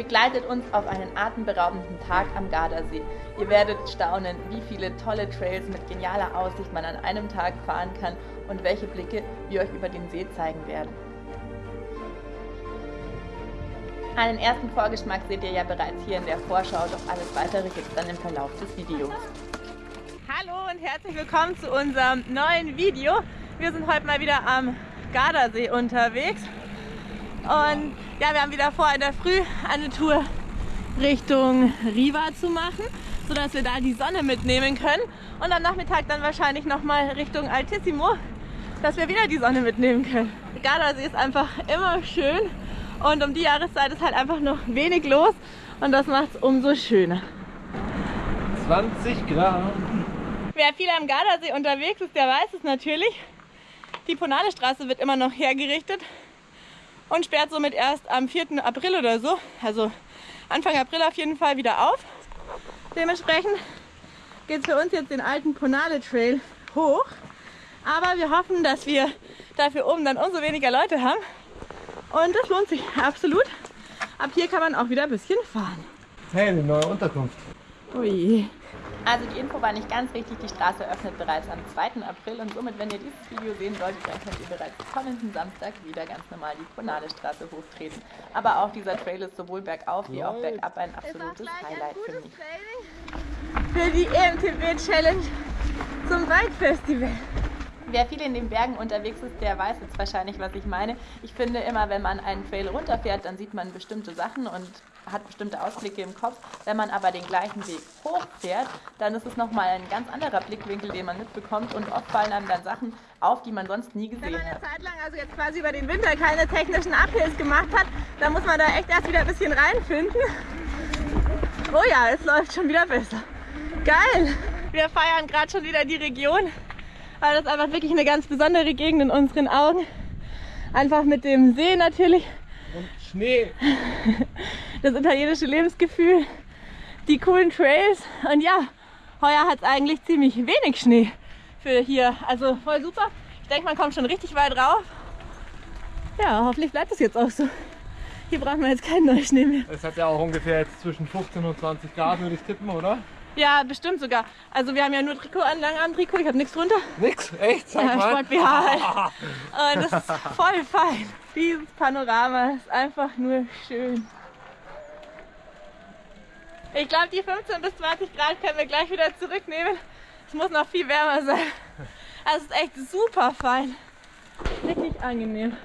Begleitet uns auf einen atemberaubenden Tag am Gardasee. Ihr werdet staunen, wie viele tolle Trails mit genialer Aussicht man an einem Tag fahren kann und welche Blicke wir euch über den See zeigen werden. Einen ersten Vorgeschmack seht ihr ja bereits hier in der Vorschau, doch alles weitere gibt es dann im Verlauf des Videos. Hallo und herzlich willkommen zu unserem neuen Video. Wir sind heute mal wieder am Gardasee unterwegs und ja, wir haben wieder vor, in der Früh eine Tour Richtung Riva zu machen, sodass wir da die Sonne mitnehmen können und am Nachmittag dann wahrscheinlich nochmal Richtung Altissimo, dass wir wieder die Sonne mitnehmen können. Gardasee ist einfach immer schön und um die Jahreszeit ist halt einfach noch wenig los und das macht es umso schöner. 20 Grad. Wer viel am Gardasee unterwegs ist, der weiß es natürlich. Die Ponale-Straße wird immer noch hergerichtet und sperrt somit erst am 4. April oder so, also Anfang April auf jeden Fall wieder auf. Dementsprechend geht es für uns jetzt den alten Ponale Trail hoch. Aber wir hoffen, dass wir dafür oben dann umso weniger Leute haben. Und das lohnt sich absolut. Ab hier kann man auch wieder ein bisschen fahren. Hey, eine neue Unterkunft. Ui. Also die Info war nicht ganz richtig, die Straße öffnet bereits am 2. April und somit, wenn ihr dieses Video sehen solltet, dann könnt ihr bereits kommenden Samstag wieder ganz normal die Straße hochtreten. Aber auch dieser Trail ist sowohl bergauf wie auch bergab ein absolutes Highlight für mich. Für die EMTB Challenge zum Bike Festival. Wer viel in den Bergen unterwegs ist, der weiß jetzt wahrscheinlich, was ich meine. Ich finde immer, wenn man einen Trail runterfährt, dann sieht man bestimmte Sachen und hat bestimmte Ausblicke im Kopf. Wenn man aber den gleichen Weg hochfährt, dann ist es nochmal ein ganz anderer Blickwinkel, den man mitbekommt und oft fallen einem dann Sachen auf, die man sonst nie gesehen hat. Wenn man eine Zeit lang, also jetzt quasi über den Winter, keine technischen Uphills gemacht hat, dann muss man da echt erst wieder ein bisschen reinfinden. Oh ja, es läuft schon wieder besser. Geil! Wir feiern gerade schon wieder die Region weil das einfach wirklich eine ganz besondere Gegend in unseren Augen. Einfach mit dem See natürlich. Und Schnee. Das italienische Lebensgefühl, die coolen Trails und ja, heuer hat es eigentlich ziemlich wenig Schnee für hier. Also voll super. Ich denke, man kommt schon richtig weit rauf. Ja, hoffentlich bleibt es jetzt auch so. Hier brauchen wir jetzt keinen neuen Schnee mehr. Es hat ja auch ungefähr jetzt zwischen 15 und 20 Grad, würde ich tippen, oder? Ja, bestimmt sogar. Also wir haben ja nur Trikot an, lang Trikot, ich habe nichts drunter. Nix? Echt? Sag ja, mal. Sport BH halt. Und das ist voll fein. Dieses Panorama ist einfach nur schön. Ich glaube, die 15 bis 20 Grad können wir gleich wieder zurücknehmen. Es muss noch viel wärmer sein. Also es ist echt super fein. Richtig angenehm.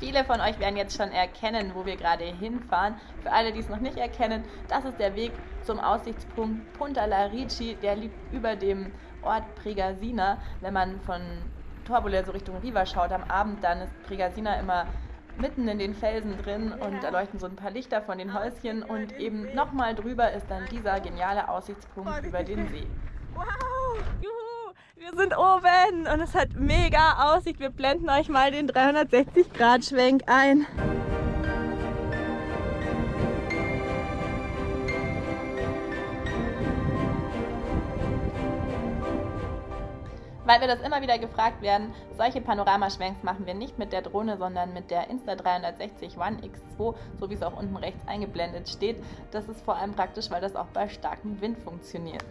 Viele von euch werden jetzt schon erkennen, wo wir gerade hinfahren. Für alle, die es noch nicht erkennen, das ist der Weg zum Aussichtspunkt Punta La Ricci. Der liegt über dem Ort Pregasina. Wenn man von Torbole so Richtung Riva schaut am Abend, dann ist Pregasina immer mitten in den Felsen drin und da leuchten so ein paar Lichter von den Häuschen und eben nochmal drüber ist dann dieser geniale Aussichtspunkt über den See. Wow! Juhu! Wir sind oben und es hat mega Aussicht. Wir blenden euch mal den 360 Grad Schwenk ein. Weil wir das immer wieder gefragt werden, solche Panoramaschwenks machen wir nicht mit der Drohne, sondern mit der Insta360 One X2, so wie es auch unten rechts eingeblendet steht. Das ist vor allem praktisch, weil das auch bei starkem Wind funktioniert.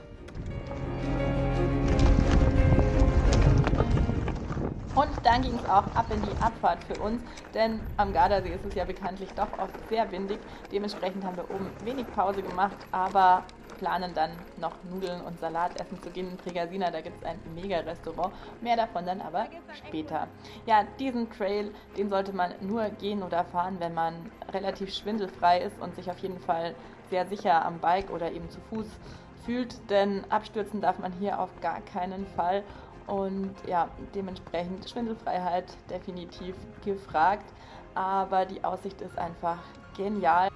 Und dann ging es auch ab in die Abfahrt für uns, denn am Gardasee ist es ja bekanntlich doch oft sehr windig. Dementsprechend haben wir oben wenig Pause gemacht, aber planen dann noch Nudeln und Salat essen zu gehen in Pregasina. Da gibt es ein mega Restaurant. Mehr davon dann aber später. Ja, diesen Trail, den sollte man nur gehen oder fahren, wenn man relativ schwindelfrei ist und sich auf jeden Fall sehr sicher am Bike oder eben zu Fuß fühlt, denn abstürzen darf man hier auf gar keinen Fall. Und ja, dementsprechend Schwindelfreiheit definitiv gefragt. Aber die Aussicht ist einfach genial.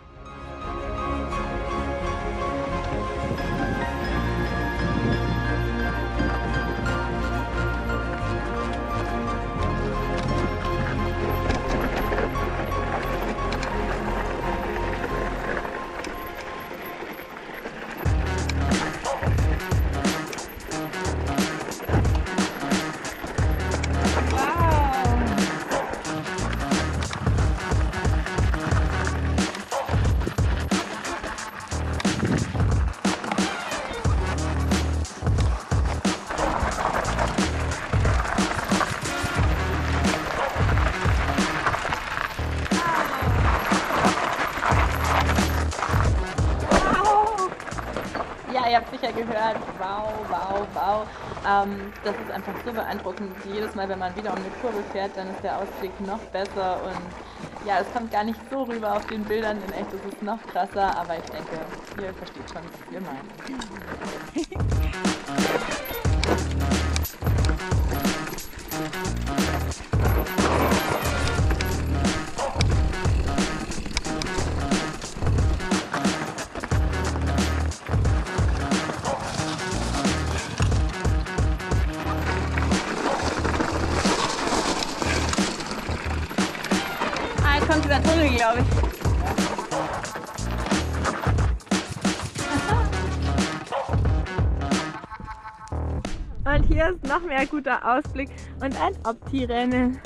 Habt sicher gehört, wow, wow, wow. Ähm, das ist einfach so beeindruckend. Jedes Mal, wenn man wieder um eine Kurve fährt, dann ist der Ausblick noch besser und ja, es kommt gar nicht so rüber auf den Bildern. In echt ist es noch krasser, aber ich denke, ihr versteht schon, was wir meinen. dieser Tunnel, glaube ich. Und hier ist noch mehr guter Ausblick und ein Opti-Rennen.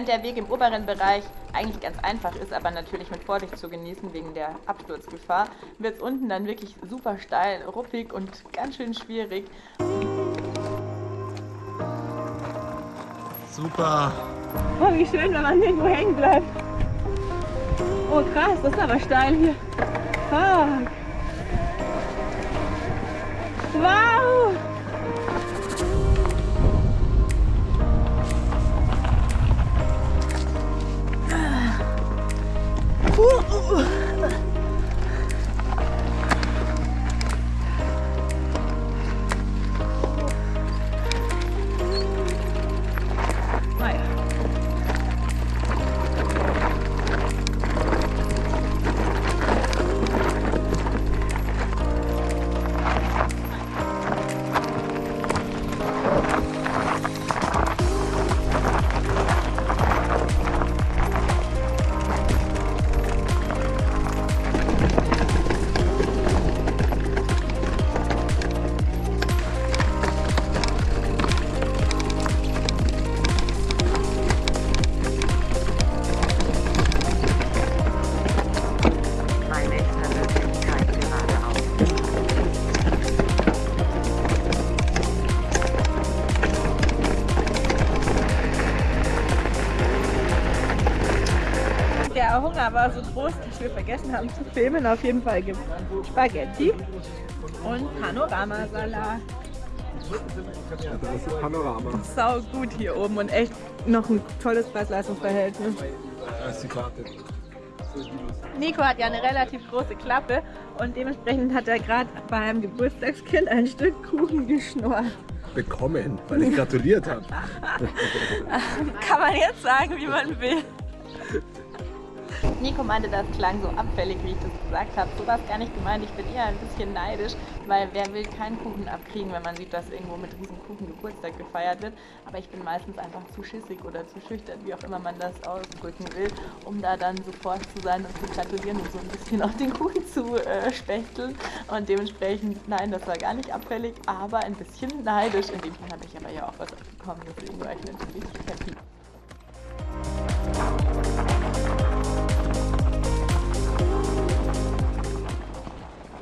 Während der Weg im oberen Bereich eigentlich ganz einfach ist, aber natürlich mit Vorsicht zu genießen wegen der Absturzgefahr, wird es unten dann wirklich super steil, ruppig und ganz schön schwierig. Super! Oh, wie schön, wenn man nirgendwo hängen bleibt. Oh krass, das ist aber steil hier. Fuck. Der Hunger war so groß, dass wir vergessen haben zu filmen. Auf jeden Fall gibt es Spaghetti und Panoramasalat. Das ist Panorama. Sau gut hier oben und echt noch ein tolles Preis-Leistungs-Verhältnis. Da ist die Karte. Nico hat ja eine relativ große Klappe und dementsprechend hat er gerade bei einem Geburtstagskind ein Stück Kuchen geschnurrt. Bekommen, weil ich gratuliert habe. Kann man jetzt sagen, wie man will. Nico meinte, das klang so abfällig, wie ich das gesagt habe. So war es gar nicht gemeint. Ich bin eher ein bisschen neidisch, weil wer will keinen Kuchen abkriegen, wenn man sieht, dass irgendwo mit riesen Kuchen Geburtstag gefeiert wird. Aber ich bin meistens einfach zu schissig oder zu schüchtern, wie auch immer man das ausdrücken will, um da dann sofort zu sein und zu gratulieren und so ein bisschen auf den Kuchen zu äh, spechteln. Und dementsprechend, nein, das war gar nicht abfällig, aber ein bisschen neidisch. In dem Fall habe ich aber ja auch was abbekommen, deswegen war ich natürlich happy.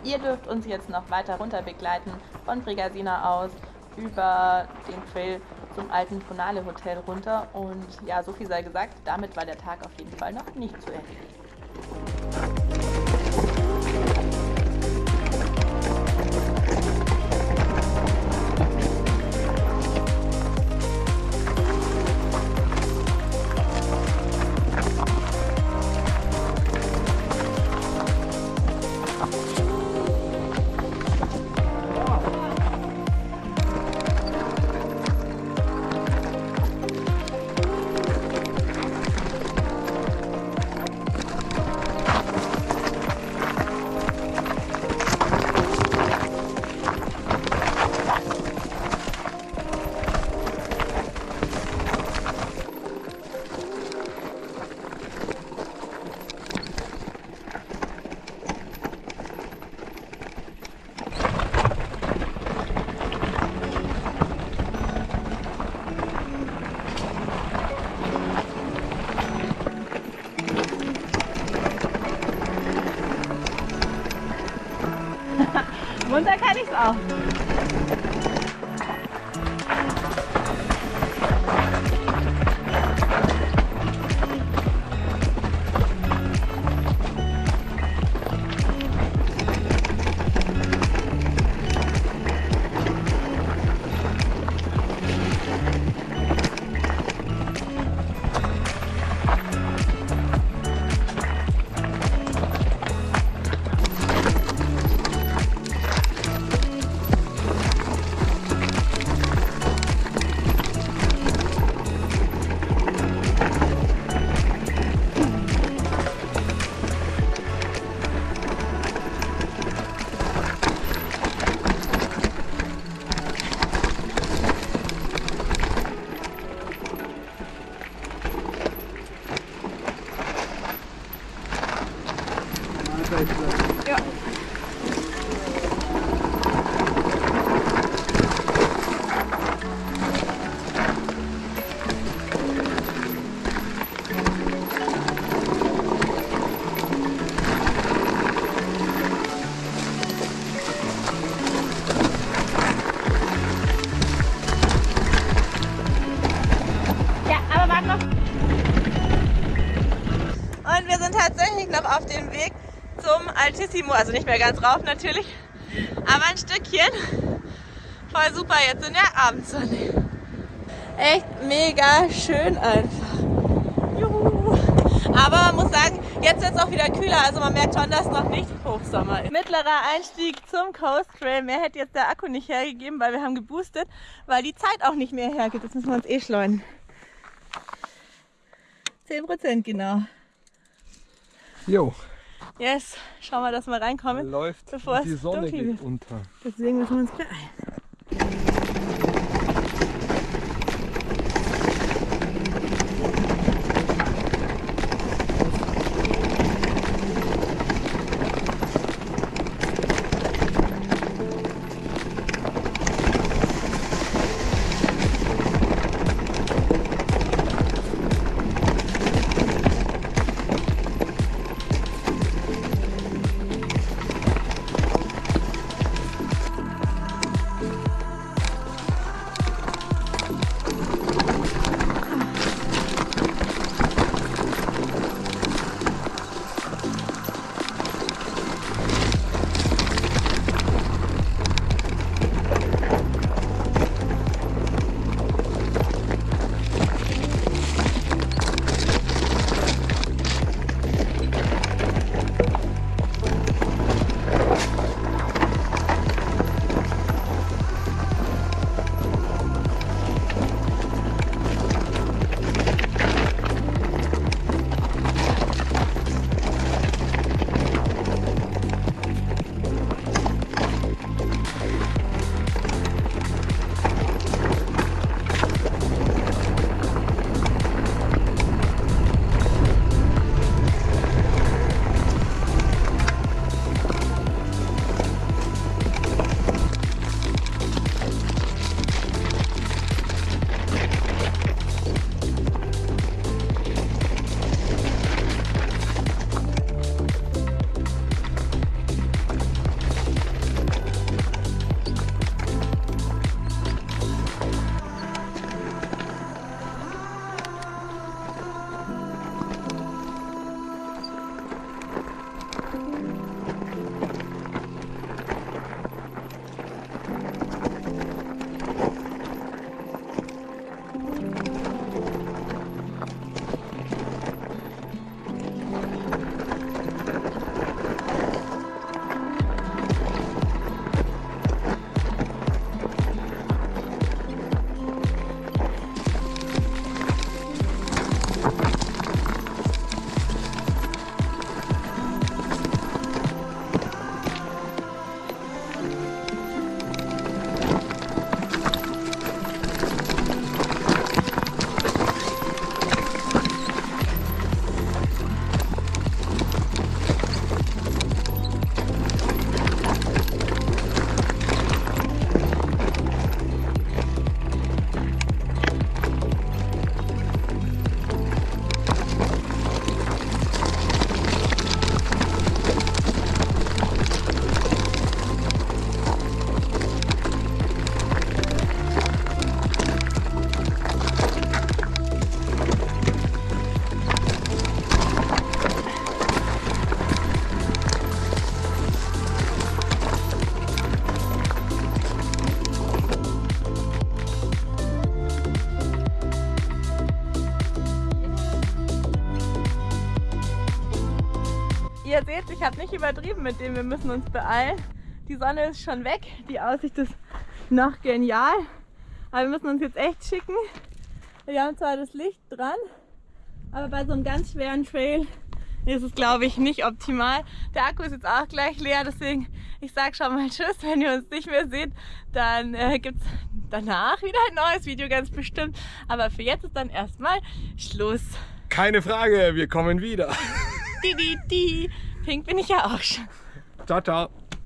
Ihr dürft uns jetzt noch weiter runter begleiten von Brigasina aus über den Trail zum alten Tonale Hotel runter. Und ja, so viel sei gesagt, damit war der Tag auf jeden Fall noch nicht zu Ende. Da auf dem Weg zum Altissimo. Also nicht mehr ganz rauf natürlich, aber ein Stückchen. Voll super jetzt in der Abendsonne. Echt mega schön einfach. Juhu. Aber man muss sagen, jetzt wird es auch wieder kühler. Also man merkt schon, dass noch nicht Hochsommer ist. Mittlerer Einstieg zum Coast Trail. Mehr hätte jetzt der Akku nicht hergegeben, weil wir haben geboostet, weil die Zeit auch nicht mehr hergibt. Jetzt müssen wir uns eh schleuen. 10% genau. Jo. Yes, schauen wir, dass wir reinkommen. Läuft bevor die Sonne geht wird. unter. Deswegen müssen wir uns beeilen. Übertrieben mit dem, wir müssen uns beeilen. Die Sonne ist schon weg, die Aussicht ist noch genial. Aber wir müssen uns jetzt echt schicken. Wir haben zwar das Licht dran, aber bei so einem ganz schweren Trail ist es, glaube ich, nicht optimal. Der Akku ist jetzt auch gleich leer, deswegen ich sage schon mal Tschüss. Wenn ihr uns nicht mehr seht, dann äh, gibt es danach wieder ein neues Video, ganz bestimmt. Aber für jetzt ist dann erstmal Schluss. Keine Frage, wir kommen wieder. Die, die, die. Pink bin ich ja auch schon. Ciao, ciao.